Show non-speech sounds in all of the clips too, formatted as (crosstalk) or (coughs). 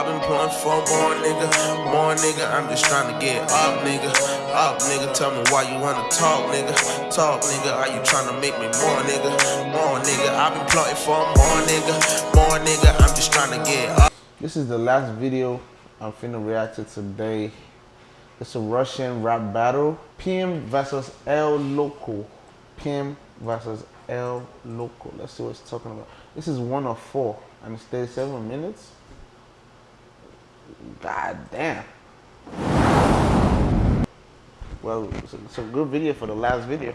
I've been pulling for more nigga, more nigga. I'm just trying to get up, nigga. Up, nigga. Tell me why you wanna talk, nigga. Talk, nigga. Are you trying to make me more, nigga? More, nigga. I've been plotting for more, nigga. More, nigga. I'm just trying to get up. This is the last video I'm finna react to today. It's a Russian rap battle. PM versus El Loco. PM versus El Loco. Let's see what it's talking about. This is one of four, and it's 37 minutes. God damn. Well, it's a, good video for the last video.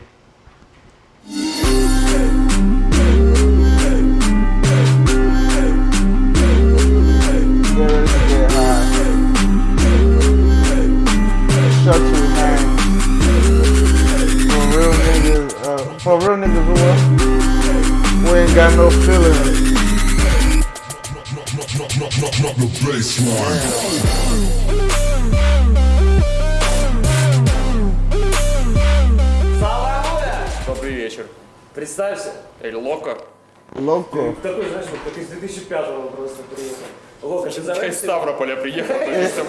Niggas, uh, for real niggas who, uh, who ain't got no feelings. Саламуля! Добрый вечер. Представься. Эль Локо. Loco. Такой, знаешь, вот как из 2005-го просто приехал. Лока, ты Я из. Ставрополя приехал, то есть там,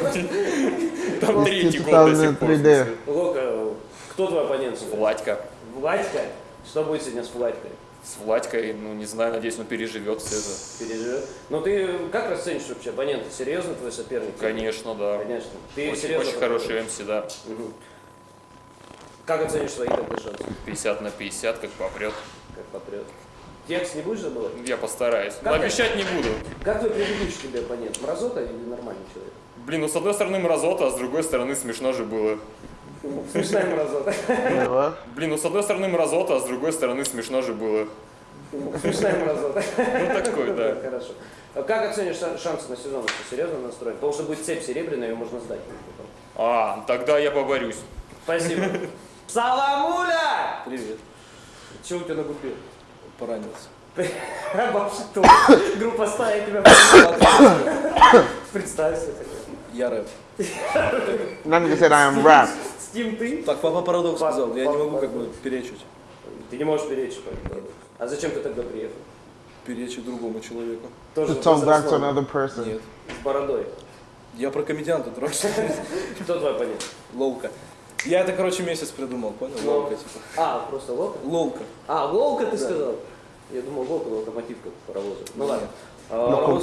там третий год до сих пор. 2003D. Лока, кто твой оппонент? Владька. Владька? Что будет сегодня с Владькой? С Владькой, ну не знаю, надеюсь, он переживет все это. Переживет? Ну ты как расценишь вообще оппонента? Серьезно твой соперник? Конечно, да. Конечно. Ты Очень, серьезно? очень хороший МС, да. Мгм. Как оценишь свои тогда шансы? 50 на 50, как попрет. Как патриот? Текст не будешь забывать? Я постараюсь. Но Как обещать не буду. Как твой предыдущий тебе оппонент? Мразота или нормальный человек? Блин, ну с одной стороны мразота, а с другой стороны смешно же было. Смешная мразота. What? Блин, ну с одной стороны мразота, а с другой стороны смешно же было. Смешная мразота. Ну такой, да. Хорошо. А как оценишь ша- шансы на сезон? Ты серьезно настроен? Потому что будет цепь серебряная, ее можно сдать. А, тогда я поборюсь. Спасибо. (laughs) Саламуля! Привет, Чего у тебя на губе? поранился. Вообще то. Группа стая тебя. Представься. Я рэп. That nigga said I am rap. С кем ты? Так папа парадокс Пап- сказал, я не могу пап- как бы перечить. Ты не можешь перечь. поэтому. А зачем ты тогда приехал? Перечить другому человеку. Тоже To talk back to another person. Нет. С бородой. Я про комедианта трогаю. (laughs) Кто твой оппонент? Лолка. Я это, короче, месяц придумал, понял? Ну. Лолка, типа. А, просто лока? Лолка. А, Волка ты сказал? Я думал, Волка, локомотив как паровоза. Ну ладно. А.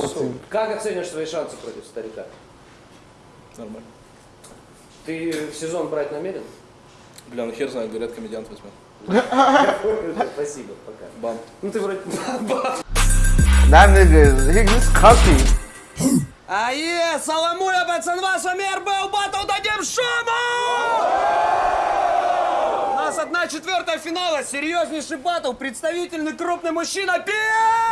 Как оценишь свои шансы против старика? Нормально. Ты в сезон брать намерен? Бля, ну хер знает, говорят, комедиант возьмет. Спасибо, пока. Бам. Ну ты вроде... That nigga he just cocky. Ае, Саламуля, пацанва, с вами РБ, батл дадим шуму! У нас одна четвертая финала, серьезнейший батл, представительный крупный мужчина Пиу!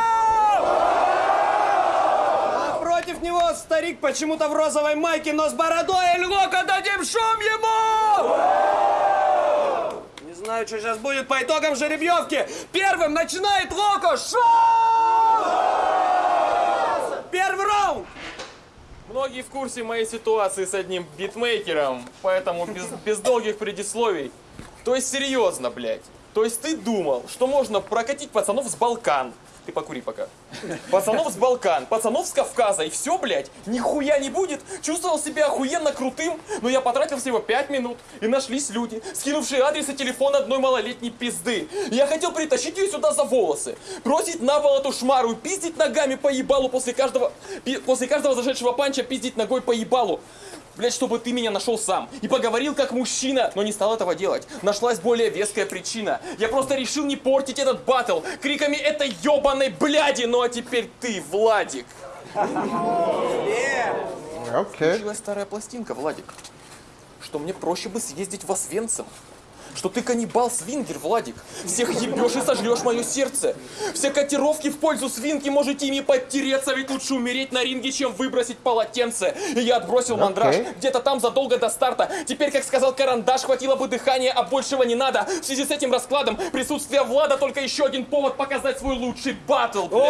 Против него старик почему-то в розовой майке, но с бородой, Львока, дадим шум ему! Не знаю, что сейчас будет по итогам жеребьевки. Первым начинает Локо. Шум! Первый раунд! Многие в курсе моей ситуации с одним битмейкером, поэтому без, без долгих предисловий. То есть серьезно, блядь. То есть ты думал, что можно прокатить пацанов с Балкан. Ты покури пока. Пацанов с Балкан, пацанов с Кавказа, и все, блядь, нихуя не будет. Чувствовал себя охуенно крутым, но я потратил всего 5 минут, и нашлись люди, скинувшие адрес и телефон одной малолетней пизды. Я хотел притащить ее сюда за волосы, бросить на пол эту шмару, и пиздить ногами по ебалу после каждого, после каждого зашедшего панча, пиздить ногой по ебалу. Блять, чтобы ты меня нашел сам и поговорил как мужчина, но не стал этого делать. Нашлась более веская причина. Я просто решил не портить этот батл криками этой ебаной бляди. Ну а теперь ты, Владик. Okay. Получилась старая пластинка, Владик. Что мне проще бы съездить в Освенцим. Что ты каннибал-свингер, Владик. Всех ебешь и сожрешь мое сердце. Все котировки в пользу свинки можете ими подтереться, ведь лучше умереть на ринге, чем выбросить полотенце. И я отбросил мандраж Окей. где-то там задолго до старта. Теперь, как сказал Карандаш, хватило бы дыхания, а большего не надо. В связи с этим раскладом присутствие Влада только еще один повод показать свой лучший батл. блядь.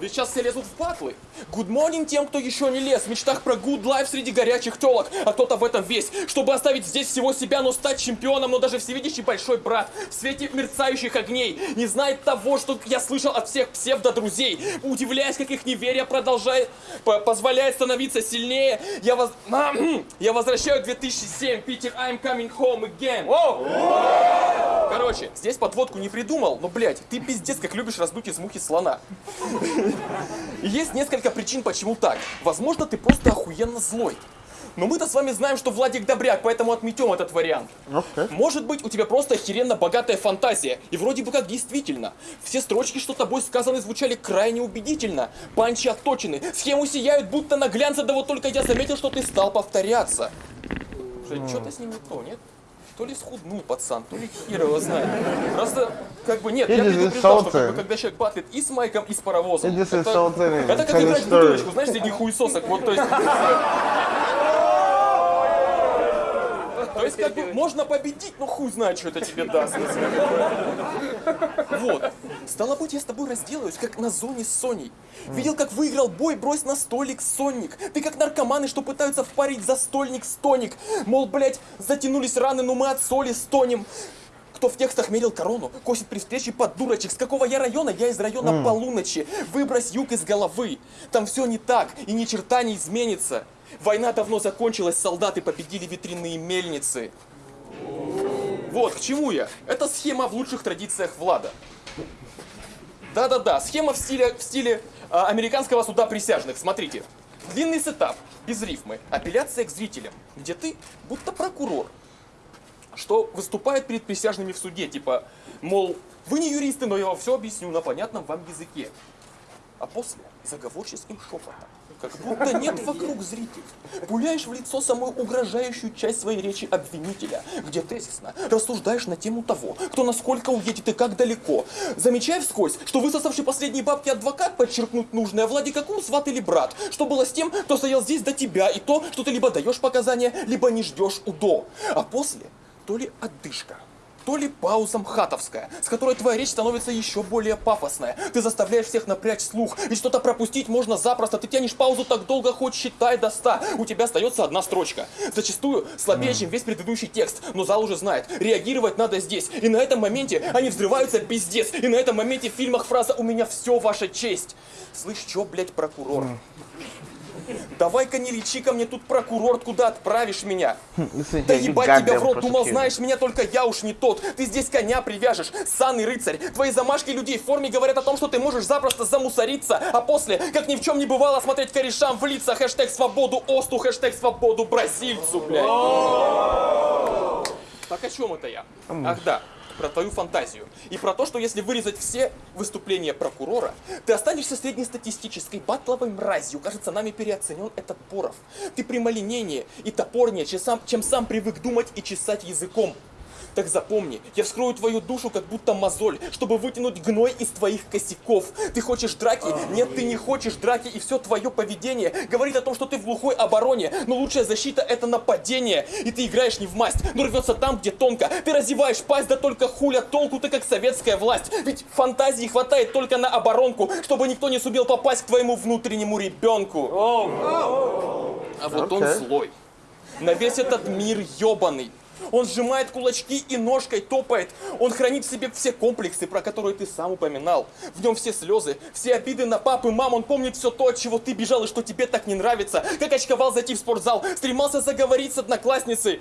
Ведь сейчас все лезут в батлы. Good morning тем, кто еще не лез. В мечтах про good life среди горячих телок. А кто-то в этом весь. Чтобы оставить здесь всего себя, но стать чемпионом. Но даже всевидящий большой брат в свете мерцающих огней не знает того, что я слышал от всех псевдо-друзей. Удивляясь, как их неверие продолжает, по- позволяет становиться сильнее. Я, воз... (clears throat) я возвращаю 2007. Питер, I'm coming home again. Воу! Короче, здесь подводку не придумал, но, блядь, ты пиздец как любишь раздуть из мухи слона. Есть несколько причин, почему так. Возможно, ты просто охуенно злой. Но мы-то с вами знаем, что Владик добряк, поэтому отметем этот вариант. Окей. Может быть, у тебя просто охеренно богатая фантазия. И вроде бы как действительно. Все строчки, что тобой сказаны, звучали крайне убедительно. Панчи отточены, схемы сияют, будто на глянце, да вот только я заметил, что ты стал повторяться. Что-то с ним не то, нет? То ли схуднул пацан, то ли хер его знает. Просто, как бы, нет, я предупреждал, что как бы, insulting. когда человек батлит и с майком, и с паровозом. Это, это как играть в бутылочку, знаешь, среди хуесосок. Вот, то есть... (laughs) То есть, как бы, можно победить, но хуй знает, что это тебе даст. Вот. Стало быть, я с тобой разделаюсь, как на зоне с Соней. Видел, как выиграл бой, брось на столик сонник. Ты как наркоманы, что пытаются впарить застольник стоник. Мол, блять, затянулись раны, но мы от соли стонем. Кто в текстах мерил корону, косит при встрече под дурочек. С какого я района? Я из района полуночи. Выбрось юг из головы. Там все не так, и ни черта не изменится. Война давно закончилась, солдаты победили ветряные мельницы. Вот, к чему я? Это схема в лучших традициях Влада. Да-да-да, схема в стиле, в стиле а, американского суда присяжных. Смотрите. Длинный сетап, без рифмы, апелляция к зрителям, где ты будто прокурор, что выступает перед присяжными в суде, типа, мол, вы не юристы, но я вам все объясню на понятном вам языке. А после заговорческим шепотом, как будто нет вокруг зрителей, пуляешь в лицо самую угрожающую часть своей речи обвинителя, где тезисно рассуждаешь на тему того, кто насколько уедет и как далеко, замечая вскользь, что высосавший последние бабки адвокат подчеркнуть нужное, Влади каком сват или брат, что было с тем, кто стоял здесь до тебя, и то, что ты либо даешь показания, либо не ждешь УДО. А после то ли отдышка, то ли пауза мхатовская, с которой твоя речь становится еще более пафосная. Ты заставляешь всех напрячь слух, и что-то пропустить можно запросто. Ты тянешь паузу так долго, хоть считай до ста. У тебя остается одна строчка. Зачастую слабее, чем весь предыдущий текст, но зал уже знает. Реагировать надо здесь. И на этом моменте они взрываются пиздец. И на этом моменте в фильмах фраза «У меня все ваша честь». Слышь, чё, блядь, прокурор? Давай-ка не лечи ко мне тут прокурор, куда отправишь меня? Listen Да here, you ебать тебя в рот, думал, знаешь меня только я уж не тот. Ты здесь коня привяжешь, санный рыцарь. Твои замашки людей в форме говорят о том, что ты можешь запросто замусориться, а после, как ни в чем не бывало, смотреть корешам в лица. Хэштег свободу Осту, хэштег свободу бразильцу, блядь. Так о чем это я? Ах да, про твою фантазию. И про то, что если вырезать все выступления прокурора, ты останешься среднестатистической батловой мразью. Кажется, нами переоценен этот Боров. Ты прямолинейнее и топорнее, чем сам, чем сам привык думать и чесать языком. Так запомни, я вскрою твою душу, как будто мозоль, чтобы вытянуть гной из твоих косяков. Ты хочешь драки? Нет, ты не хочешь драки, и все твое поведение говорит о том, что ты в глухой обороне. Но лучшая защита это нападение. И ты играешь не в масть, но рвется там, где тонко. Ты разеваешь пасть, да только хуля толку ты как советская власть. Ведь фантазии хватает только на оборонку, чтобы никто не сумел попасть к твоему внутреннему ребенку. А вот он Окей. злой. На весь этот мир ебаный. Он сжимает кулачки и ножкой топает. Он хранит в себе все комплексы, про которые ты сам упоминал. В нем все слезы, все обиды на пап и мам. Он помнит все то, от чего ты бежал и что тебе так не нравится. Как очковал зайти в спортзал, стремался заговорить с одноклассницей.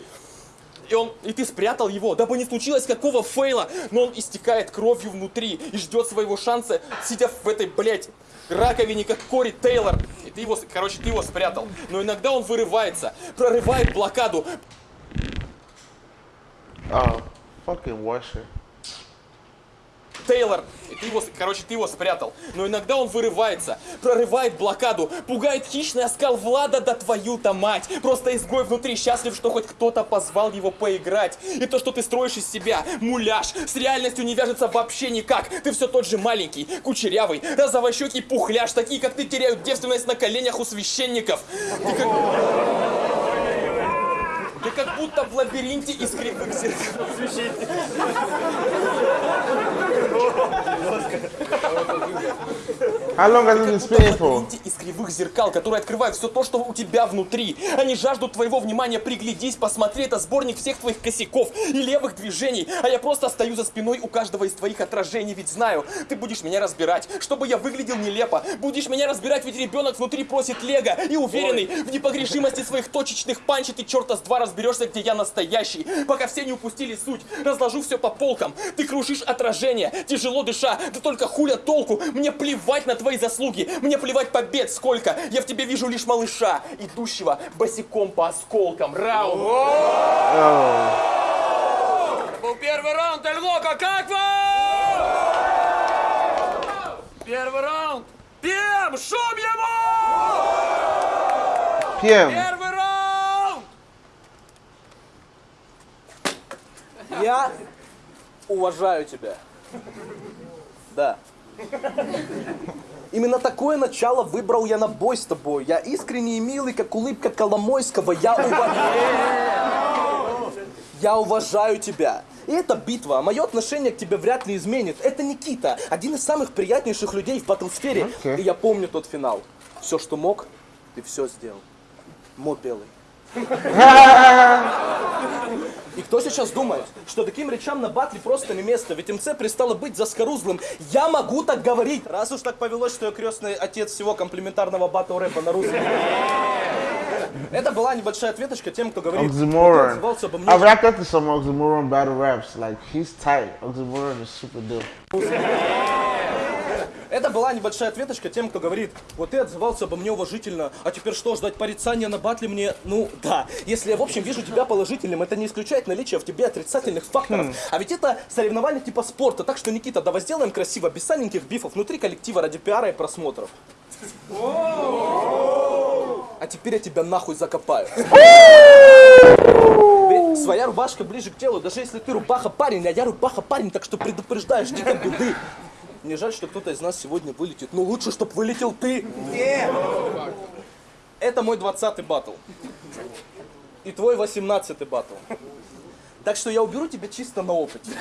И, он, и ты спрятал его, дабы не случилось какого фейла. Но он истекает кровью внутри и ждет своего шанса, сидя в этой, блядь, раковине, как Кори Тейлор. И ты его, короче, ты его спрятал. Но иногда он вырывается, прорывает блокаду, Oh, fucking washer. Тейлор, ты его, короче, ты его спрятал. Но иногда он вырывается, прорывает блокаду, пугает хищный оскал Влада, да твою-то мать. Просто изгой внутри счастлив, что хоть кто-то позвал его поиграть. И то, что ты строишь из себя, муляж, с реальностью не вяжется вообще никак. Ты все тот же маленький, кучерявый, розовощекий пухляш, такие, как ты, теряют девственность на коленях у священников. Ты как... Ты как будто в лабиринте из кривых зеркал. How long has it been spinning for? из кривых зеркал, которые открывают все то, что у тебя внутри. Они жаждут твоего внимания, приглядись, посмотри, это сборник всех твоих косяков и левых движений. А я просто стою за спиной у каждого из твоих отражений, ведь знаю, ты будешь меня разбирать, чтобы я выглядел нелепо. Будешь меня разбирать, ведь ребенок внутри просит лего и уверенный в непогрешимости своих точечных панчей, ты черта с два разберешься, где я настоящий. Пока все не упустили суть, разложу все по полкам. Ты крушишь отражение, тяжело дыша, да только хуля толку. Мне плевать на твои заслуги, мне плевать побед сколько. Я в тебе вижу лишь малыша, идущего босиком по осколкам. Раунд. Был первый раунд, Эль Локо, как вам? Первый раунд. Пем, шум ему! PM. Первый раунд! Я уважаю тебя. Да. Именно такое начало выбрал я на бой с тобой. Я искренний и милый, как улыбка Коломойского. Я уважаю... Я уважаю тебя. И эта битва, а мое отношение к тебе вряд ли изменит. Это Никита, один из самых приятнейших людей в батлсфере. Окей. И я помню тот финал. Все, что мог, ты все сделал. Мо белый. (laughs) Кто сейчас думает, что таким речам на батле просто не место, ведь МЦ перестало быть заскорузлым. Я могу так говорить, раз уж так повелось, что я крестный отец всего комплементарного батл рэпа на русском. Это была небольшая ответочка тем, кто говорит, «Вот ты Oxymoron. отзывался обо мне I've to some Oxymoron battle raps. Like, he's tight. Oxymoron is super dope. Это была небольшая ответочка тем, кто говорит, вот ты отзывался обо мне уважительно, а теперь что, ждать порицания на батле мне? Ну, да. Если я, в общем, вижу тебя положительным, это не исключает наличие в тебе отрицательных факторов. А ведь это соревнование типа спорта, так что, Никита, давай сделаем красиво, без саненьких бифов, внутри коллектива ради пиара и просмотров. А теперь я тебя нахуй закопаю. Ведь своя рубашка ближе к телу, даже если ты рубаха парень, а я рубаха парень, так что предупреждаю, жди как беды. Мне жаль, что кто-то из нас сегодня вылетит, но лучше, чтобы вылетел ты. Это мой 20-й батл. И твой 18-й батл. Так что я уберу тебя чисто на опыте.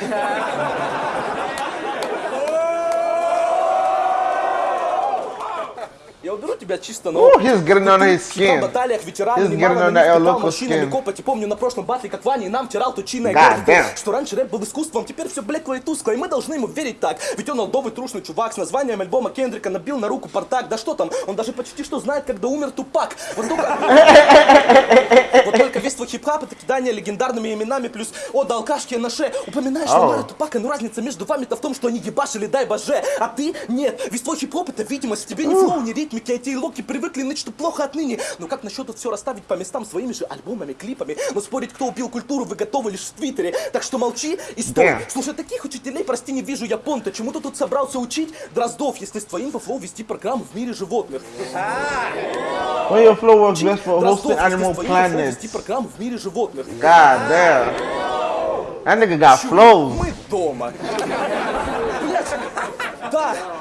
Я уберу тебя чисто на Ooh, опыте. he's getting his skin. баталиях ветераны He's немало на них мужчинами копоти. Помню на прошлом батле, как Ваня и нам тирал тучиной God damn. что раньше рэп был искусством, теперь все блекло и тускло, и мы должны ему верить так. Ведь он олдовый трушный чувак с названием альбома Кендрика набил на руку портак. Да что там, он даже почти что знает, когда умер Тупак. Вот только... (laughs) Вот только весь твой хип-хап это кидание легендарными именами, плюс о, да алкашки на ше. Упоминаешь Ау. Ламара Тупака, но разница между вами-то в том, что они ебашили, дай боже, а ты нет. Весь твой хип-хоп это видимость, тебе ни flow, ни ритмики, эти локи привыкли ныть, что плохо отныне. Но как насчет тут все расставить по местам своими же альбомами, клипами? Но спорить, кто убил культуру, вы готовы лишь в Твиттере. Так что молчи и стой. Damn. Слушай, таких учителей, прости, не вижу я понта. Чему ты тут собрался учить? Дроздов, если с твоим по flow вести программу в мире животных. When your flow works best for hosting animal planets. вести программу в мире животных. God damn. That nigga got flows. Мы дома. Блядь, да, да,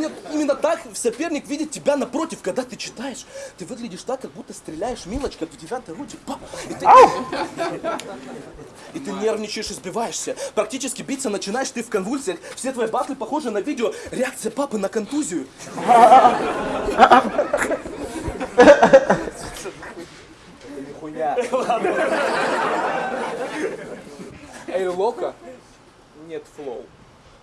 именно, именно так соперник видит тебя напротив, когда ты читаешь. Ты выглядишь так, как будто стреляешь милочка в девятой роте. Пап, и ты, и ты нервничаешь и сбиваешься. Практически биться начинаешь ты в конвульсиях. Все твои батлы похожи на видео реакция папы на контузию. Нихуя. Эй, Лока, нет флоу.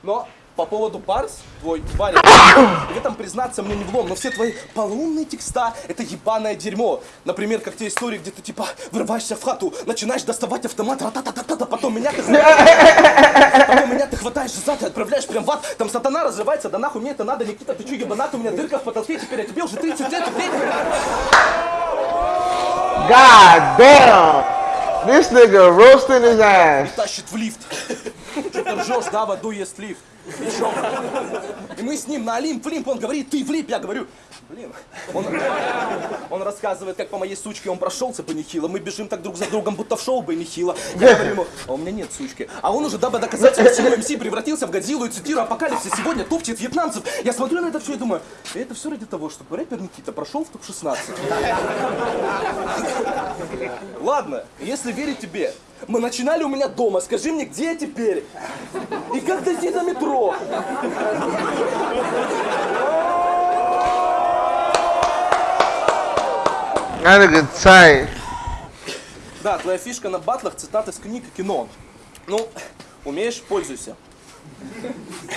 Но по поводу Барс, твой парень, в этом признаться мне не влом, но все твои полумные текста — это ебаное дерьмо. Например, как те истории, где ты типа врываешься в хату, начинаешь доставать автомат, ра-та-та-та-та, потом меня ты Потом меня ты хватаешь сзади, отправляешь прям в ад, там сатана разрывается, да нахуй мне это надо, Никита, ты чё, ебанат, у меня дырка в потолке, теперь я тебе уже 30 лет, God damn. This nigga roasting his ass. тащит в лифт. Что ты ржешь, да, в аду есть лифт. И мы с ним на Олимп, в Олимп, он говорит, ты в я говорю, блин. Он, он рассказывает, как по моей сучке он прошелся бы нехило, мы бежим так друг за другом, будто в шоу бы нехило. Я говорю ему, а у меня нет сучки. А он уже, дабы доказать всему МС, превратился в Годзиллу и цитирую апокалипсис, сегодня топчет вьетнамцев. Я смотрю на это все и думаю, это все ради того, чтобы рэпер Никита прошел в топ-16. Ладно, если верить тебе, мы начинали у меня дома, скажи мне, где я теперь? И как дойти до метро? Tight. Да, твоя фишка на батлах цитаты с книг и кино. Ну, умеешь, пользуйся.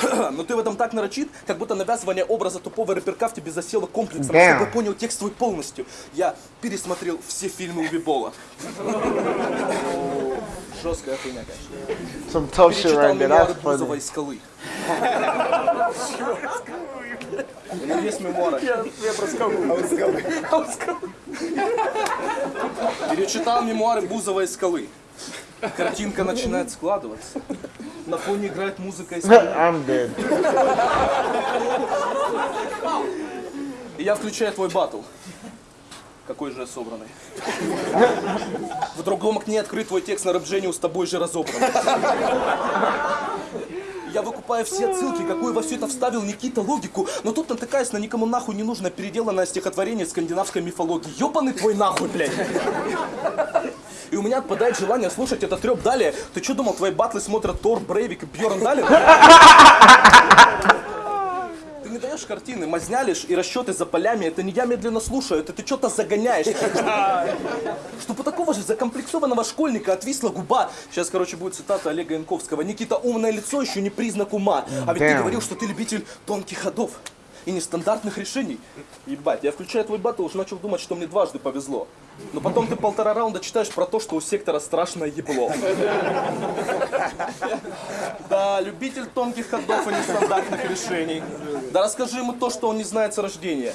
(coughs) Но ты в этом так нарочит, как будто навязывание образа тупого рэперка в тебе засело комплексом, Damn. чтобы понял текст твой полностью. Я пересмотрел все фильмы Убибола. (laughs) Жесткая хуйня, конечно. Some tough shit Перечитал right there. (laughs) (laughs) funny. из скалы. У него есть мемуары. Перечитал мемуары Бузова из скалы. Картинка начинает складываться. На фоне играет музыка из скалы. I'm dead. И я включаю твой батл. Какой же я собранный. В другом окне открыт твой текст на рэп с тобой же разобран. Я выкупаю все отсылки, какую во все это вставил Никита логику, но тут натыкаюсь на никому нахуй не нужно переделанное стихотворение скандинавской мифологии. Ёбаный твой нахуй, блядь. И у меня отпадает желание слушать этот треп далее. Ты что думал, твои батлы смотрят Тор, Брейвик и Бьорн Далин? Даешь картины, мазня лишь и расчеты за полями. Это не я медленно слушаю, это ты что-то загоняешь. (laughs) Чтобы у такого же закомплексованного школьника отвисла губа. Сейчас, короче, будет цитата Олега Янковского. Никита, умное лицо еще не признак ума. А ведь ты говорил, что ты любитель тонких ходов и нестандартных решений. Ебать, я включаю твой батл, уже начал думать, что мне дважды повезло. Но потом ты полтора раунда читаешь про то, что у сектора страшное ебло. Да, любитель тонких ходов и нестандартных решений. Да расскажи ему то, что он не знает с рождения.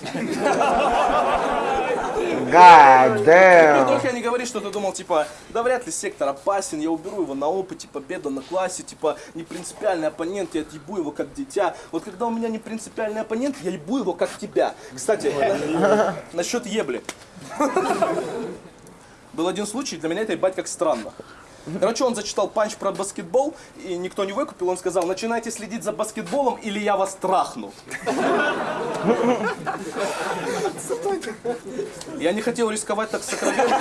God damn. только не говори, что ты думал, типа, да вряд ли сектор опасен, я уберу его на опыте, победа на классе, типа, не принципиальный оппонент, я отъебу его как дитя. Вот когда у меня не принципиальный оппонент, я ебу его как тебя. Кстати, на- (laughs) насчет ебли. Был один случай, для меня это ебать как странно. Короче, он зачитал панч про баскетбол, и никто не выкупил, он сказал, начинайте следить за баскетболом, или я вас трахну. Я не хотел рисковать так сокровенно.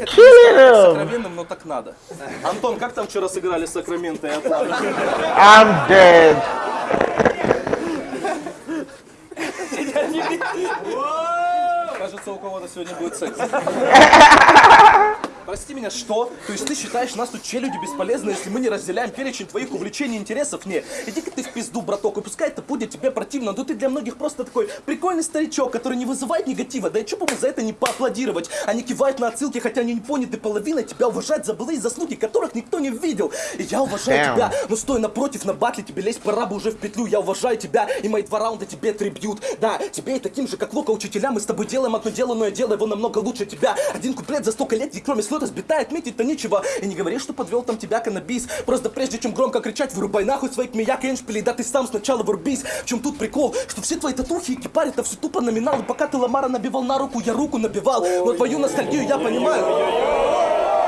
Рисковать так сокровенным, но так надо. Антон, как там вчера сыграли Сакраменто и Атланта? I'm dead. Кажется, у кого-то сегодня будет секс. (laughs) Прости меня, что? То есть ты считаешь нас тут челюди бесполезны, если мы не разделяем перечень твоих увлечений и интересов? Не, иди-ка ты в пизду, браток, и пускай это будет тебе противно, но ты для многих просто такой прикольный старичок, который не вызывает негатива, да и чё бы за это не поаплодировать? Они кивают на отсылки, хотя они не поняты половиной, тебя уважать за былые заслуги, которых никто не видел. И я уважаю Damn. тебя, но стой напротив, на батле тебе лезть пора бы уже в петлю, я уважаю тебя, и мои два раунда тебе трибьют. Да, тебе и таким же, как Лока, учителя, мы с тобой делаем одно дело, но я делаю его намного лучше тебя. Один куплет за столько лет, и кроме слов разбита, отметить-то нечего. И не говори, что подвел там тебя каннабис. Просто прежде чем громко кричать, вырубай нахуй своих мияк и эншпилей, да ты сам сначала вырубись. В чем тут прикол? Что все твои татухи и кипари, это все тупо номинал. И пока ты Ламара набивал на руку, я руку набивал. Но твою ностальгию я понимаю.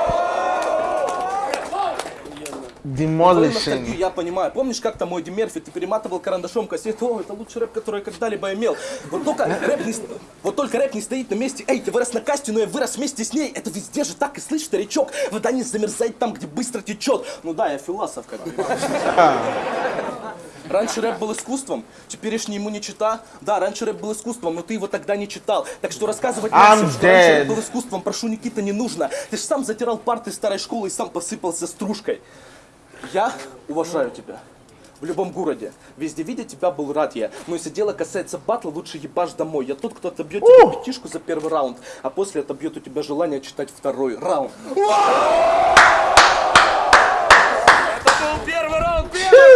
Demolishing. я понимаю. Помнишь, как там мой Мерфи, ты перематывал карандашом кассету? О, это лучший рэп, который я когда-либо имел. Вот только рэп не, вот только рэп не стоит на месте. Эй, ты вырос на касте, но я вырос вместе с ней. Это везде же так и слышь, старичок. Вода не замерзает там, где быстро течет. Ну да, я философ, как. Раньше рэп был искусством, теперешний ему не чита. Да, раньше рэп был искусством, но ты его тогда не читал. Так что рассказывать I'm всем, что раньше рэп был искусством, прошу, Никита, не нужно. Ты же сам затирал парты старой школы и сам посыпался стружкой. Я уважаю тебя. В любом городе. Везде видя тебя был рад я. Но если дело касается батла, лучше ебашь домой. Я тот, кто отобьет тебе пятишку за первый раунд, а после отобьет у тебя желание читать второй раунд. Был первый раунд, первый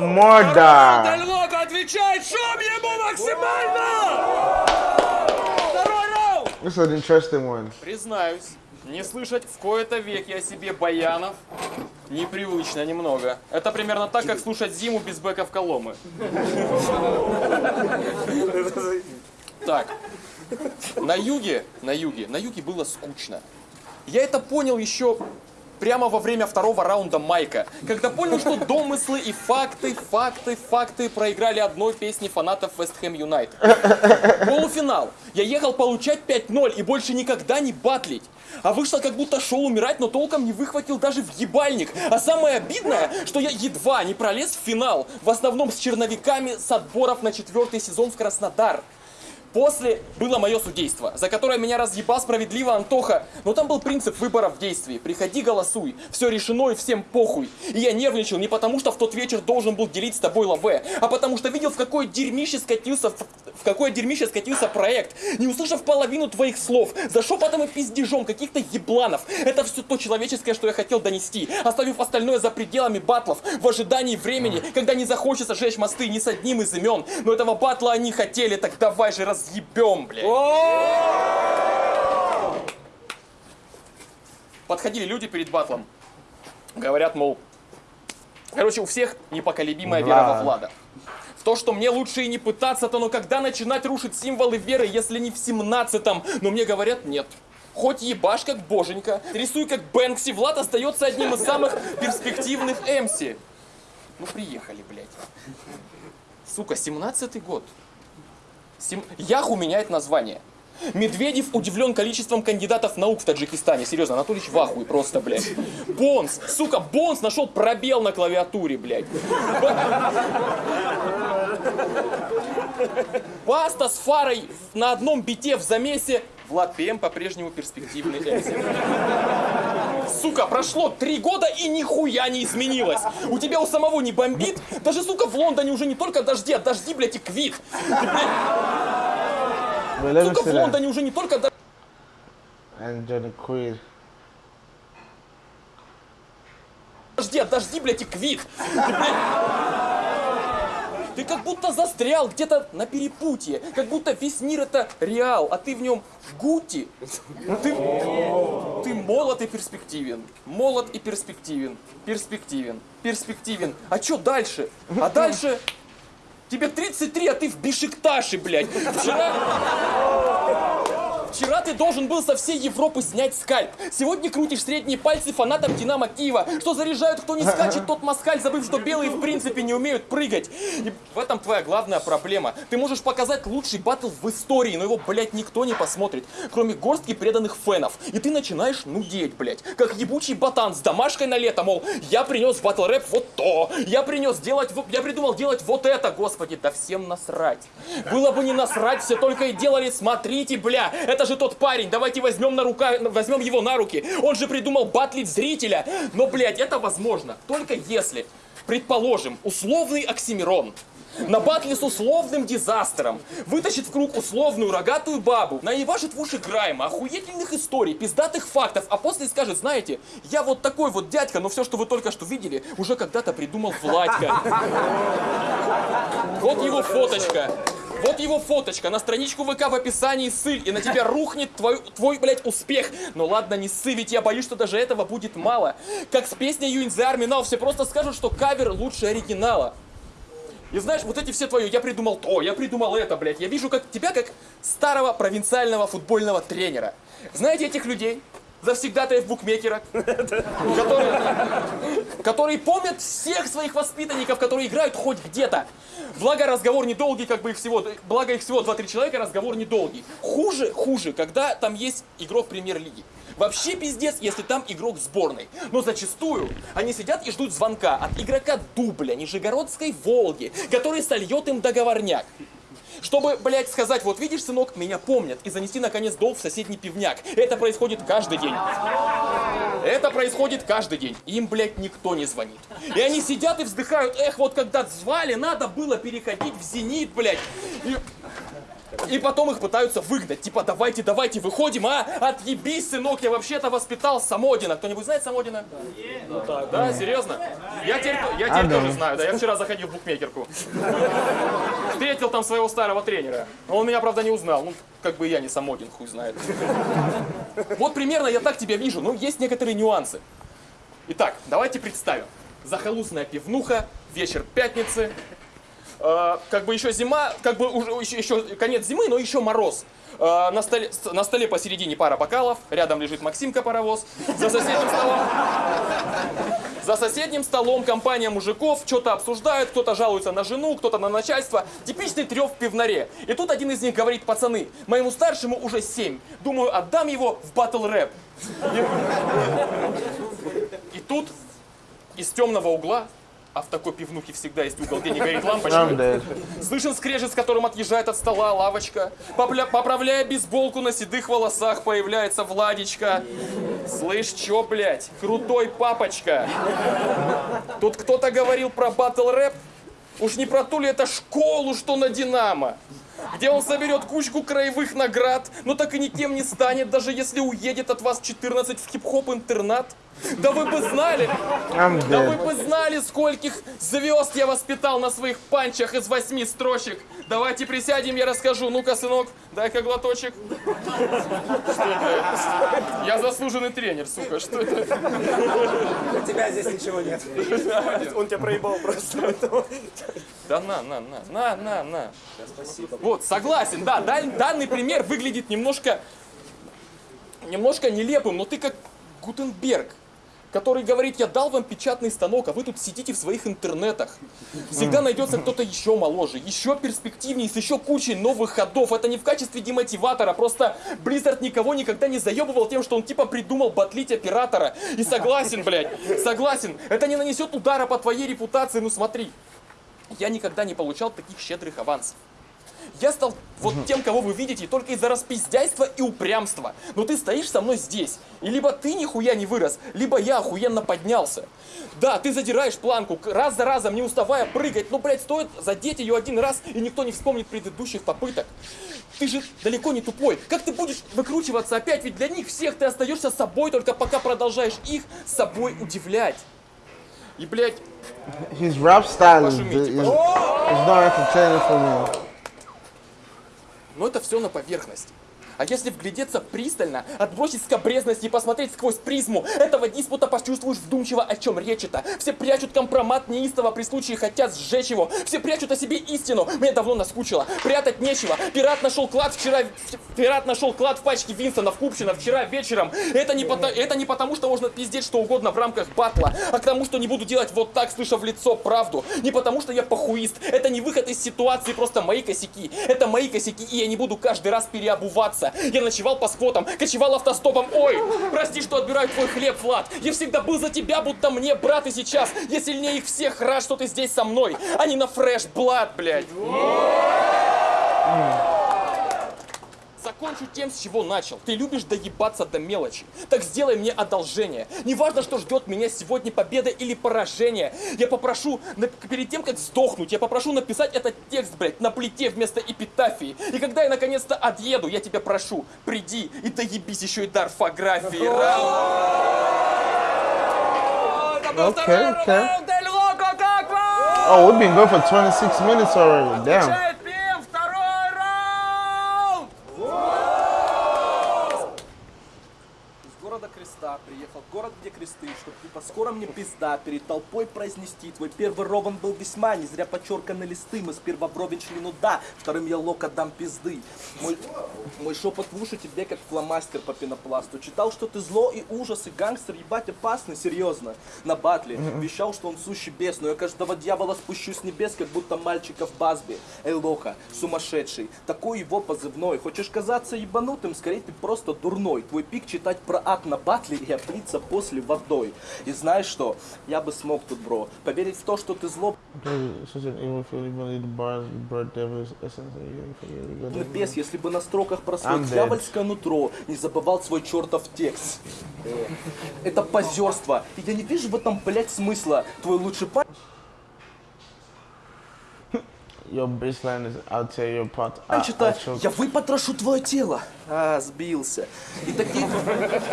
Морда. Дальвока отвечает, шум ему максимально! Второй раунд! This is an interesting one. Признаюсь, не слышать в кои-то веке о себе баянов непривычно немного. Это примерно так, как слушать зиму без бэков Коломы. Так, на юге, на юге, на юге было скучно. Я это понял еще прямо во время второго раунда Майка, когда понял, что домыслы и факты, факты, факты проиграли одной песни фанатов Вест Хэм Юнайтед. Полуфинал. Я ехал получать 5-0 и больше никогда не батлить. А вышло как будто шел умирать, но толком не выхватил даже в ебальник. А самое обидное, что я едва не пролез в финал. В основном с черновиками с отборов на четвертый сезон в Краснодар. После было мое судейство, за которое меня разъебал справедливо Антоха. Но там был принцип выбора в действии. Приходи, голосуй. Все решено и всем похуй. И я нервничал не потому, что в тот вечер должен был делить с тобой лаве, а потому что видел, в какое дерьмище скатился, в какое дерьмище скатился проект. Не услышав половину твоих слов, за шепотом и пиздежом каких-то ебланов. Это все то человеческое, что я хотел донести, оставив остальное за пределами батлов, в ожидании времени, когда не захочется жечь мосты ни с одним из имен. Но этого батла они хотели, так давай же разъебем, блядь. Подходили люди перед батлом. Говорят, мол, короче, у всех непоколебимая вера во Влад. Влада. В то, что мне лучше и не пытаться-то, но когда начинать рушить символы веры, если не в 17-м? Но мне говорят, нет. Хоть ебашь как боженька, рисуй как Бэнкси, Влад остается одним из самых перспективных МС. Ну приехали, блядь. Сука, 17-й год. Сем- Яху меняет название. Медведев удивлен количеством кандидатов наук в Таджикистане. Серьезно, Анатолич в ахуе просто, блядь. Бонс, сука, Бонс нашел пробел на клавиатуре, блядь. Баста с Фарой на одном бите в замесе. Влад ПМ по-прежнему перспективный MC. Сука, прошло три года и нихуя не изменилось. У тебя у самого не бомбит? Даже, сука, в Лондоне уже не только дожди, а дожди, блядь, и квит. Ты, блядь, сука, в. Лондоне уже не только дожди. Дожди, а дожди, блядь, и квит. Ты, блядь, ты как будто застрял где-то на перепутье. Как будто весь мир это реал, а ты в нем гути. Ты, ты молод и перспективен. Молод и перспективен. Перспективен. Перспективен. А чё дальше? А дальше... Тебе 33, а ты в Бишикташе, блядь. Вчера... Вчера ты должен был со всей Европы снять скальп. Сегодня крутишь средние пальцы фанатам Динамо Киева, что заряжают, кто не скачет, тот москаль, забыв, что белые в принципе не умеют прыгать. И в этом твоя главная проблема. Ты можешь показать лучший батл в истории, но его, блядь, никто не посмотрит, кроме горстки преданных фенов. И ты начинаешь нудеть, блядь, как ебучий ботан с домашкой на лето, мол, я принес батл рэп вот то, я принес делать, я придумал делать вот это, господи, да всем насрать. Было бы не насрать, все только и делали, смотрите, бля, это же тот парень, давайте возьмем, на рука, возьмем его на руки, он же придумал батлить зрителя. Но, блядь, это возможно, только если, предположим, условный Оксимирон, на батле с условным дизастером вытащит в круг условную рогатую бабу, наебашит в уши Грайма, охуительных историй, пиздатых фактов, а после скажет, знаете, я вот такой вот дядька, но все, что вы только что видели, уже когда-то придумал Владька. (laughs) Вот его фоточка. Вот его фоточка, на страничку ВК в описании ссыль, и на тебя рухнет твой, твой, блядь, успех. Но ладно, не ссы, ведь я боюсь, что даже этого будет мало. Как с песней You in the Army Now, все просто скажут, что кавер лучше оригинала. И знаешь, вот эти все твои, я придумал то, я придумал это, блядь. Я вижу как тебя как старого провинциального футбольного тренера. Знаете этих людей? Завсегдатаев букмекера, (laughs) которые, которые помнят всех своих воспитанников, которые играют хоть где-то. Благо разговор недолгий, как бы их всего, благо их всего 2-3 человека, разговор недолгий. Хуже, хуже, когда там есть игрок премьер-лиги. Вообще пиздец, если там игрок сборной. Но зачастую они сидят и ждут звонка от игрока дубля Нижегородской Волги, который сольет им договорняк. Чтобы, блядь, сказать, вот видишь, сынок, меня помнят, и занести, наконец, долг в соседний пивняк. Это происходит каждый день. Это происходит каждый день. Им, блядь, никто не звонит. И они сидят и вздыхают, эх, вот когда звали, надо было переходить в зенит, блядь. И... И потом их пытаются выгнать. Типа, давайте, давайте, выходим, а? Отъебись, сынок, я вообще-то воспитал Самодина. Кто-нибудь знает Самодина? Ну так, да, серьезно? Я теперь, я теперь А, да. тоже знаю, да, я вчера заходил в букмекерку. Встретил там своего старого тренера. Но Он меня, правда, не узнал. Ну, как бы и я не Самодин, хуй знает. Вот примерно я так тебя вижу, но есть некоторые нюансы. Итак, давайте представим. Захолустная пивнуха, вечер пятницы. Э, как бы еще зима, как бы уже еще, еще конец зимы, но еще мороз. Э, на, столе, на столе посередине пара бокалов, рядом лежит Максимка паровоз, за соседним столом за соседним столом компания мужиков что-то обсуждают, кто-то жалуется на жену, кто-то на начальство. Типичный трев в пивнаре. И тут один из них говорит, пацаны, моему старшему уже 7. Думаю, отдам его в батл рэп. И тут из темного угла, а в такой пивнухе всегда есть угол, где не горит лампочка. Слышен скрежет, с которым отъезжает от стола лавочка. Попля- Поправляя бейсболку на седых волосах, появляется Владичка. Слышь, чё, блядь? Крутой папочка. Тут кто-то говорил про батл рэп. Уж не про ту ли это школу, что на Динамо? Где он соберет кучку краевых наград, но так и никем не станет, даже если уедет от вас 14 в хип-хоп интернат. Да вы бы знали, да вы бы знали, скольких звезд я воспитал на своих панчах из восьми строчек. Давайте присядем, я расскажу. Ну-ка, сынок, дай-ка глоточек. Что это? Я заслуженный тренер, сука, что это? У тебя здесь ничего нет. Он тебя проебал просто. Да на, на, на, на, на, на. Вот, согласен, да, дан- данный пример выглядит немножко, немножко нелепым, но ты как Гутенберг, который говорит, я дал вам печатный станок, а вы тут сидите в своих интернетах. Всегда найдется кто-то еще моложе, еще перспективнее, с еще кучей новых ходов. Это не в качестве демотиватора, просто Blizzard никого никогда не заебывал тем, что он типа придумал батлить оператора. И согласен, блядь, согласен, это не нанесет удара по твоей репутации, ну смотри. Я никогда не получал таких щедрых авансов. Я стал вот тем, кого вы видите, только из-за распиздяйства и упрямства. Но ты стоишь со мной здесь. И либо ты нихуя не вырос, либо я охуенно поднялся. Да, ты задираешь планку, раз за разом, не уставая прыгать. Но, блядь, стоит задеть ее один раз, и никто не вспомнит предыдущих попыток. Ты же далеко не тупой. Как ты будешь выкручиваться опять? Ведь для них всех ты остаешься собой, только пока продолжаешь их собой удивлять. И, блядь, His rap style is, is not entertaining for me. Но это все на поверхности. А если вглядеться пристально, отбросить скобрезность и посмотреть сквозь призму этого диспута, почувствуешь вдумчиво, о чем речь это. Все прячут компромат неистово, при случае хотят сжечь его. Все прячут о себе истину. Мне давно наскучило. Прятать нечего. Пират нашел клад вчера... Пират нашел клад в пачке Винстона в Купчино вчера вечером. Это не, пото- это не потому, что можно пиздеть что угодно в рамках батла, а к тому, что не буду делать вот так, слыша в лицо правду. Не потому, что я похуист. Это не выход из ситуации, просто мои косяки. Это мои косяки, и я не буду каждый раз переобуваться. Я ночевал по сквотам, кочевал автостопом. Ой, прости, что отбираю твой хлеб, Влад. Я всегда был за тебя, будто мне брат и сейчас. Я сильнее их всех рад, что ты здесь со мной, а не на фреш Блад, блядь. Закончу тем, с чего начал. Ты любишь доебаться до мелочи. Так сделай мне одолжение. Неважно, что ждет меня сегодня, победа или поражение. Я попрошу, перед тем, как сдохнуть, я попрошу написать этот текст, блядь, на плите вместо эпитафии. И когда я наконец-то отъеду, я тебя прошу, приди и доебись еще и до орфографии. Okay, okay. Oh, we've been going for 26 minutes already. Damn. Чай пьем, второй раунд! Из города Креста приехал в город, где кресты, чтоб типа скоро мне пизда перед толпой произнести. Твой первый ровен был весьма, не зря подчерканы листы. Мы сперва вровень шли, ну да, вторым я лока дам пизды. Мой, мой шепот в уши тебе как фломастер по пенопласту. Читал, что ты зло и ужас, и гангстер, ебать опасный, серьезно. На батле вещал, что он сущий бес, но я каждого дьявола спущу с небес, как будто мальчика в базбе. Эй, лоха, сумасшедший, такой его позывной. Хочешь казаться ебанутым, скорее ты просто дурной. Твой пик читать про ад на батле и облиться после водой. И знаешь что? Я бы смог тут, бро, поверить в то, что ты зло Ну, бес, если бы на строках про dead. дьявольское нутро не забывал свой чертов текст. Э, Это позерство. И я не вижу в этом, блядь, смысла. Твой лучший парень your baseline is I'll tear your I'll это choke. «Я выпотрошу твое тело». А, сбился. И таких,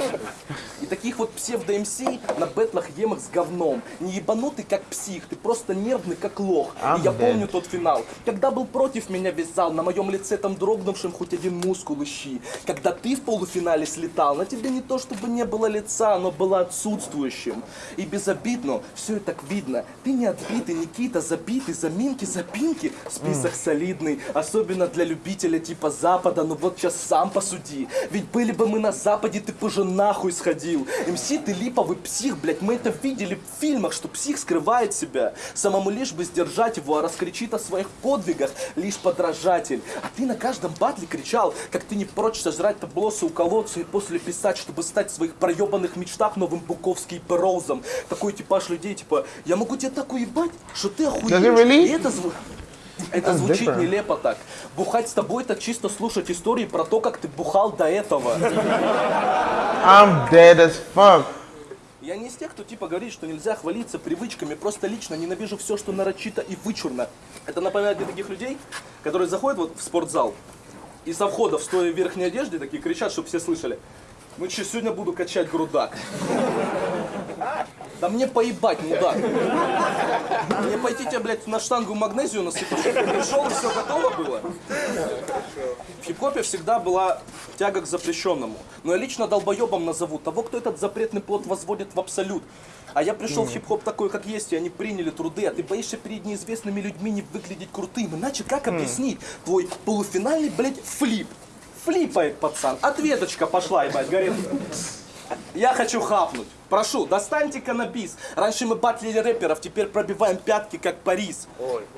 (laughs) и таких вот псевдо-МС на бэтлах емах с говном. Не ебанутый, как псих, ты просто нервный, как лох. I'm и я dead. помню тот финал. Когда был против меня весь зал, на моем лице там дрогнувшим хоть один мускул ищи. Когда ты в полуфинале слетал, на тебе не то чтобы не было лица, оно было отсутствующим. И безобидно, все и так видно. Ты не отбитый, Никита, забитый, заминки, запинки. Список солидный, особенно для любителя типа Запада. Ну вот сейчас сам посуди. Ведь были бы мы на Западе, ты бы уже нахуй сходил. МС, ты липовый псих, блядь, мы это видели в фильмах, что псих скрывает себя. Самому лишь бы сдержать его, а раскричит о своих подвигах лишь подражатель. А ты на каждом батле кричал, как ты не прочь сожрать таблосы у колодца и после писать, чтобы стать в своих проебанных мечтах новым Буковский Пероузом. Такой типаж людей, типа, я могу тебя так уебать, что ты охуеешь. Really? И это зву- это That's звучит нелепо так. Бухать с тобой это чисто слушать истории про то, как ты бухал до этого. I'm dead as fuck. Я не из тех, кто типа говорит, что нельзя хвалиться привычками, просто лично ненавижу все, что нарочито и вычурно. Это напоминает мне таких людей, которые заходят вот в спортзал и со входа в стоя в верхней одежде такие кричат, чтобы все слышали. Ну что, сегодня буду качать грудак. Да мне поебать, мудак. Мне пойти тебе, блядь, на штангу магнезию насыпать, пришел и все готово было. В хип-хопе всегда была тяга к запрещенному. Но я лично долбоебом назову того, кто этот запретный плод возводит в абсолют. А я пришел в хип-хоп такой, как есть, и они приняли труды, а ты боишься перед неизвестными людьми не выглядеть крутым. Иначе как объяснить твой полуфинальный, блядь, флип? Флипает пацан. Ответочка пошла, ебать, говорит. Я хочу хапнуть. Прошу, достаньте каннабис. Раньше мы батлили рэперов, теперь пробиваем пятки, как Парис.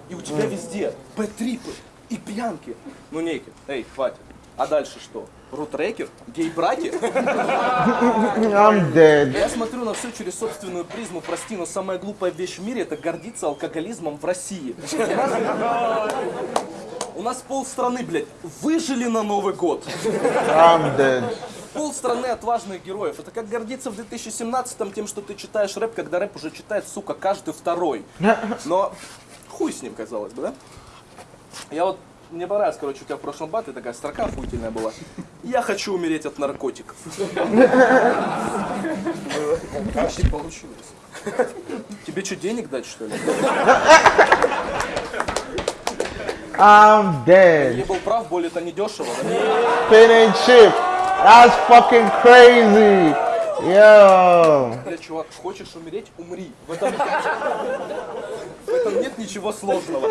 И у тебя везде Б-трипы и пьянки. Ну, Некий, эй, хватит. А дальше что? Рутрекер? Гей-браки? I'm dead. Я смотрю на все через собственную призму, прости, но самая глупая вещь в мире это гордиться алкоголизмом в России. У нас, у нас полстраны, блядь, выжили на Новый год. I'm dead. Пол страны отважных героев. Это как гордиться в 2017-м тем, что ты читаешь рэп, когда рэп уже читает, сука, каждый второй. Но хуй с ним, казалось бы, да? Я вот, мне понравилось, короче, у тебя в прошлом батле такая строка охуительная была. Я хочу умереть от наркотиков. Почти получилось. Тебе что, денег дать, что ли? I'm dead. Я был прав, боль это не дешево, да? Pin and chip. That's fucking crazy. Yo. Бля, чувак, хочешь умереть, умри. В этом, в этом нет ничего сложного.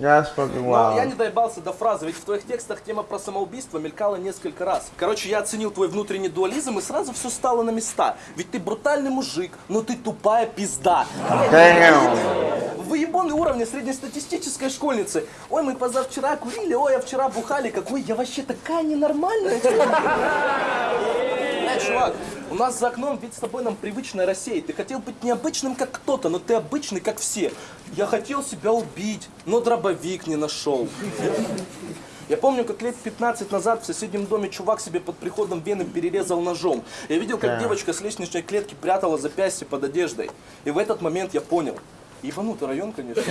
That's fucking Но я wild. не доебался до фразы, ведь в твоих текстах тема про самоубийство мелькала несколько раз. Короче, я оценил твой внутренний дуализм и сразу все стало на места. Ведь ты брутальный мужик, но ты тупая пизда. Damn. Выебоны уровня среднестатистической школьницы. Ой, мы позавчера курили, ой, а вчера бухали. Какой я вообще такая ненормальная. Чувак, у нас за окном вид с тобой нам привычная Россия. Ты хотел быть необычным, как кто-то, но ты обычный, как все. Я хотел себя убить, но дробовик не нашел. Я помню, как лет 15 назад в соседнем доме чувак себе под приходом вены перерезал ножом. Я видел, как Да. девочка с лестничной клетки прятала запястье под одеждой. И в этот момент я понял. Ебанутый район, конечно.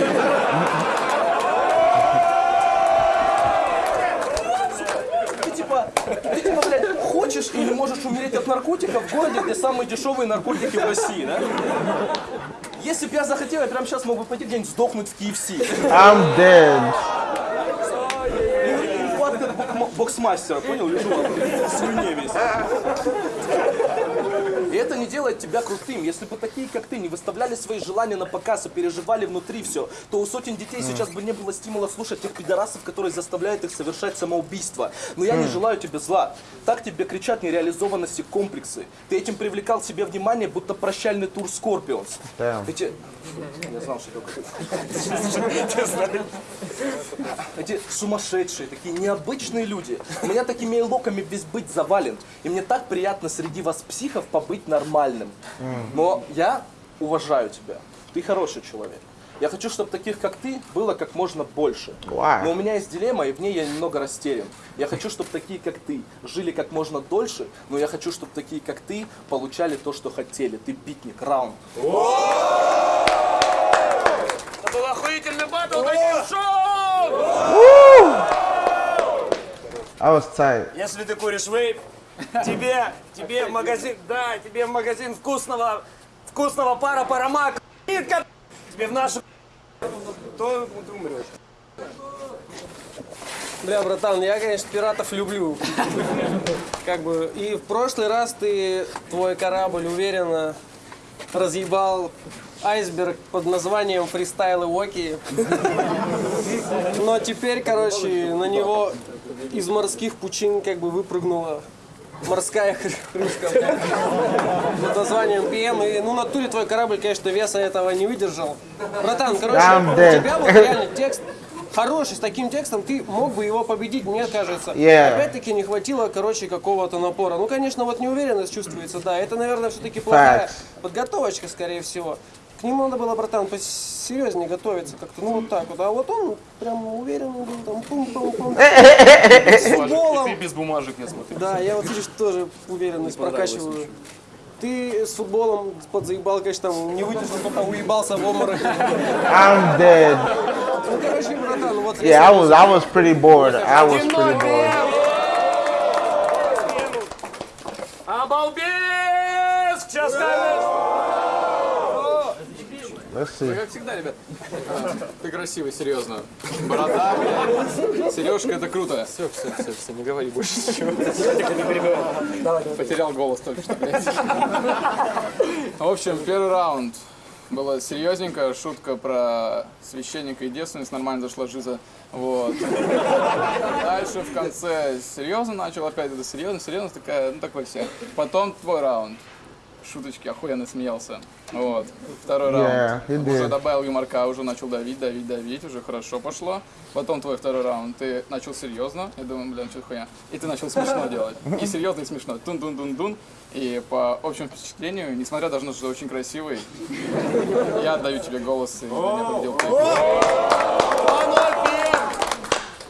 Ты типа, ты типа, блядь, хочешь или можешь умереть от наркотиков в городе, где самые дешевые наркотики в России, да? Если бы я захотел, я прямо сейчас мог бы пойти где-нибудь сдохнуть в KFC. I'm dead. Нехватка бок- боксмастера, понял? Лежу в слюне весь. Это не делает тебя крутым. Если бы такие, как ты, не выставляли свои желания на показ и переживали внутри все, то у сотен детей сейчас бы не было стимула слушать тех пидорасов, которые заставляют их совершать самоубийство. Но я не желаю тебе зла. Так тебе кричат нереализованности комплексы. Ты этим привлекал себе внимание, будто прощальный тур Скорпионс. Эти... Я знал, что. Эти сумасшедшие, такие необычные люди. У меня такими локами весь быть завален. И мне так приятно среди вас, психов, побыть нормальным. Но я уважаю тебя. Ты хороший человек. Я хочу, чтобы таких, как ты, было как можно больше. Но у меня есть дилемма, и в ней я немного растерян. Я хочу, чтобы такие, как ты, жили как можно дольше, но я хочу, чтобы такие, как ты, получали то, что хотели. Ты битник, раунд. Это был охуительный батл шоу! I was. Если ты куришь вейп, тебе, тебе в магазин, да, тебе в магазин вкусного, вкусного пара парамак, тебе в нашу, то ты умрешь. Бля, братан, я, конечно, пиратов люблю. Как бы, и в прошлый раз ты твой корабль уверенно разъебал айсберг под названием фристайл и Уоки. Но теперь, короче, на него из морских пучин как бы выпрыгнула морская хр- крышка под названием ПМ. И, ну, на туре твой корабль, конечно, веса этого не выдержал. Братан, короче, I'm у тебя вот реально текст хороший, с таким текстом ты мог бы его победить, мне кажется. Yeah. Опять-таки не хватило, короче, какого-то напора. Ну, конечно, вот неуверенность чувствуется, да. Это, наверное, все-таки плохая Facts. подготовочка, скорее всего. К нему надо было, братан, посерьезнее готовиться как-то, ну вот так вот. А вот он прям уверенный был, там пум-пум-пум. С Ты футболом. без бумажек, я смотрю. Да, я вот, видишь, тоже уверенность прокачиваю. Ты с футболом подзаебал, конечно, там не выдержал, только уебался в обморок. I'm dead. Ну, короче, братан, вот Yeah, I was I was pretty bored. I was pretty bored. Обалбес! Сейчас See. Как всегда, ребят. Ты красивый, серьезно. Борода. Сережка, это круто. Все, все, все, все, не говори больше (laughs) ничего. Потерял голос только что, блядь. В общем, первый раунд. Было серьезненько, шутка про священника и девственность, нормально зашла жиза. Вот. Дальше в конце серьезно начал, опять это серьезно, серьезно такая, ну такой все. Потом твой раунд. Шуточки, охуенно смеялся. Вот. Второй Yeah, раунд. Уже добавил юморка, уже начал давить, давить, давить, уже хорошо пошло. Потом твой второй раунд. Ты начал серьезно. Я думаю, блин, что хуйня. И ты начал смешно (laughs) делать. И серьезно, и смешно. Тун-дун-дун-дун. И по общему впечатлению, несмотря даже на то, что ты очень красивый, (laughs) я отдаю тебе голос, и меня победил ты.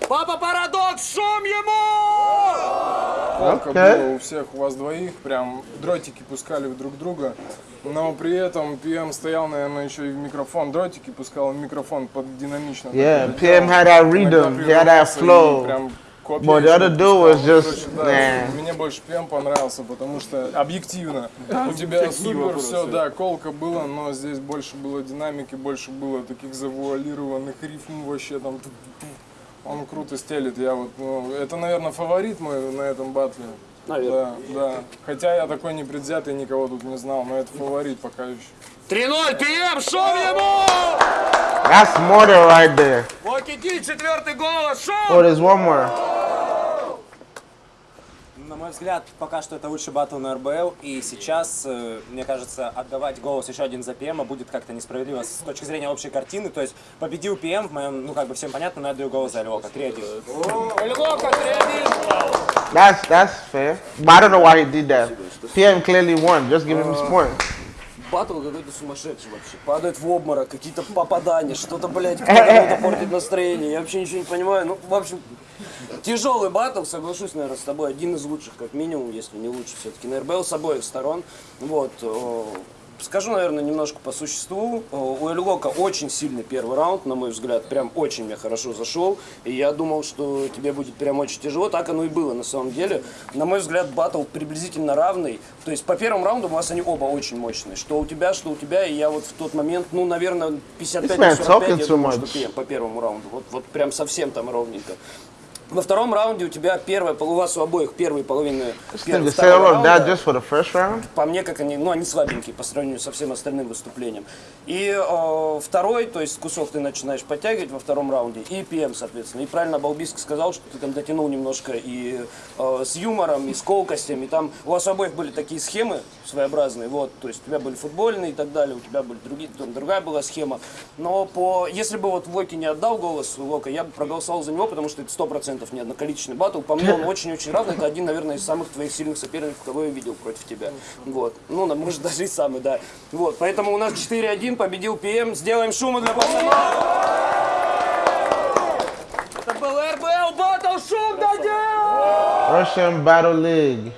Папа Парадокс, шум ему! Палка Окей. было у всех, у вас двоих, прям дротики пускали в друг друга, но при этом PM стоял, наверное, еще и в микрофон, дротики пускал в микрофон под динамично. Yeah, PM had that rhythm, he had that flow. прям But the other dude was just, Короче, да. Мне больше PM понравился, потому что объективно. У тебя супер все, да, колка было, но здесь больше было динамики, больше было таких завуалированных рифм вообще там. Он круто стелит, я вот, ну, это, наверное, фаворит мой на этом батле. Наверное. Да, да. Хотя я такой непредвзятый, никого тут не знал, но это фаворит пока еще. 3-0, ПМ, шум ему! That's murder right there. Локи Ди, четвертый голос, шум! Oh, there's one more. На мой взгляд, пока что это лучший батл на РБЛ, и сейчас, э, мне кажется, отдавать голос еще один за ПМа будет как-то несправедливо с точки зрения общей картины. То есть победил ПМ, в моем, ну как бы всем понятно, но я даю голос за Львока. 3-1. Львока, 3-1. That's that's fair. But I don't know why he did that. PM clearly won. Just give him his point. Батл какой-то сумасшедший вообще. Падает в обморок, какие-то попадания, что-то, блядь, (laughs) кто-то портит настроение. Я вообще ничего не понимаю. Ну, в общем, тяжелый батл, соглашусь, наверное, с тобой. Один из лучших, как минимум, если не лучше все-таки на РБЛ с обоих сторон. Вот. э, Скажу, наверное, немножко по существу. Э, У Эльгока очень сильный первый раунд, на мой взгляд, прям очень мне хорошо зашел. И я думал, что тебе будет прям очень тяжело. Так оно и было на самом деле. На мой взгляд, батл приблизительно равный. То есть по первому раунду у вас они оба очень мощные. Что у тебя, что у тебя. И я вот в тот момент, ну, наверное, 55 на This man 45, talking я too думал, что по первому раунду. Вот, вот прям совсем там ровненько. Во втором раунде у тебя первая, у вас у обоих первые половины that раунда round. по мне, как они, ну, они слабенькие по сравнению со всем остальным выступлением. И э, второй, то есть кусок ты начинаешь подтягивать во втором раунде, и ПМ, соответственно. И правильно Балбиск сказал, что ты там дотянул немножко и э, с юмором, и с колкостями. Там у вас у обоих были такие схемы своеобразные, вот, то есть у тебя были футбольные и так далее, у тебя были другие, там другая была схема. Но по, если бы вот Локи не отдал голос Лока, я бы проголосовал за него, потому что это сто процентов не одноколичественный батл. По мне он (laughs) очень-очень равный. Это один, наверное, из самых твоих сильных соперников, кого я видел против тебя. Вот. Ну, на- может, даже и самый, да. Вот. Поэтому у нас 4-1, победил ПМ. Сделаем шума для пацанов. Это был РБЛ батл, шум дадим! Russian Battle League.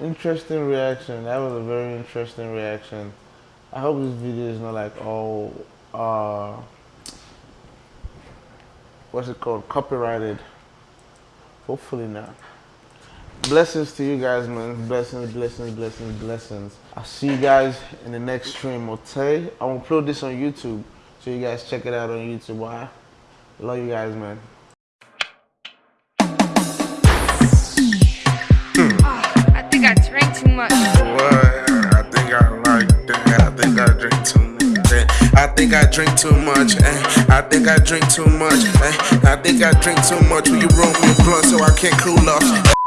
Interesting reaction. That was a very interesting reaction. I hope this video is not like all uh what's it called, copyrighted. Hopefully not. Blessings to you guys, man. Blessings, blessings, blessings, blessings. I'll see you guys in the next stream, okay? I'm gonna upload this on YouTube, so you guys check it out on YouTube. Why? Love you guys, man. Hmm. Ah, I think I drank too much. What? I think I like that. I think I drink too much. I think I drink too much. eh. I think I drink too much. eh. I think I drink too much. Will you roll me a blunt so I can't cool off?